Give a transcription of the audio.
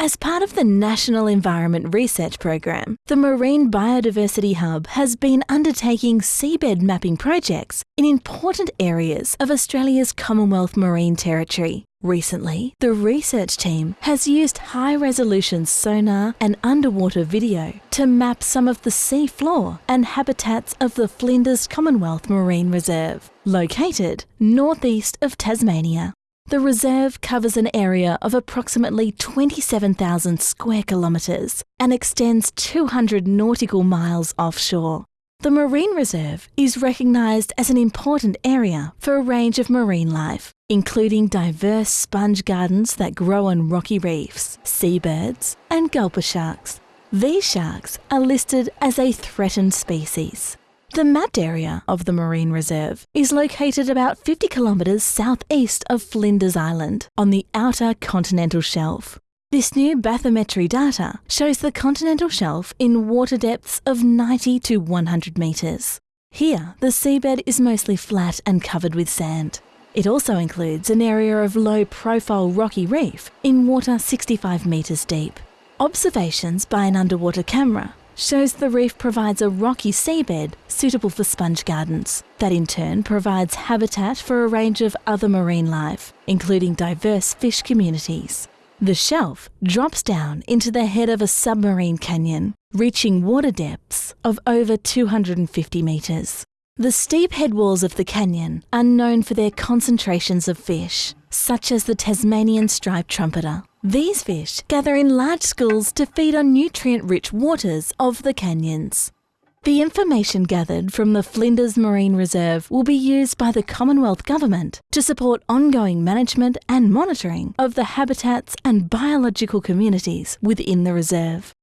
As part of the National Environment Research Program, the Marine Biodiversity Hub has been undertaking seabed mapping projects in important areas of Australia's Commonwealth Marine Territory. Recently, the research team has used high resolution sonar and underwater video to map some of the sea floor and habitats of the Flinders Commonwealth Marine Reserve, located northeast of Tasmania. The reserve covers an area of approximately 27,000 square kilometres and extends 200 nautical miles offshore. The marine reserve is recognised as an important area for a range of marine life, including diverse sponge gardens that grow on rocky reefs, seabirds, and gulper sharks. These sharks are listed as a threatened species. The mapped area of the marine reserve is located about 50 kilometres southeast of Flinders Island on the outer continental shelf. This new bathymetry data shows the continental shelf in water depths of 90 to 100 metres. Here, the seabed is mostly flat and covered with sand. It also includes an area of low profile rocky reef in water 65 metres deep. Observations by an underwater camera shows the reef provides a rocky seabed suitable for sponge gardens. That in turn provides habitat for a range of other marine life, including diverse fish communities. The shelf drops down into the head of a submarine canyon, reaching water depths of over 250 metres. The steep headwalls of the canyon are known for their concentrations of fish, such as the Tasmanian striped trumpeter. These fish gather in large schools to feed on nutrient-rich waters of the canyons. The information gathered from the Flinders Marine Reserve will be used by the Commonwealth Government to support ongoing management and monitoring of the habitats and biological communities within the reserve.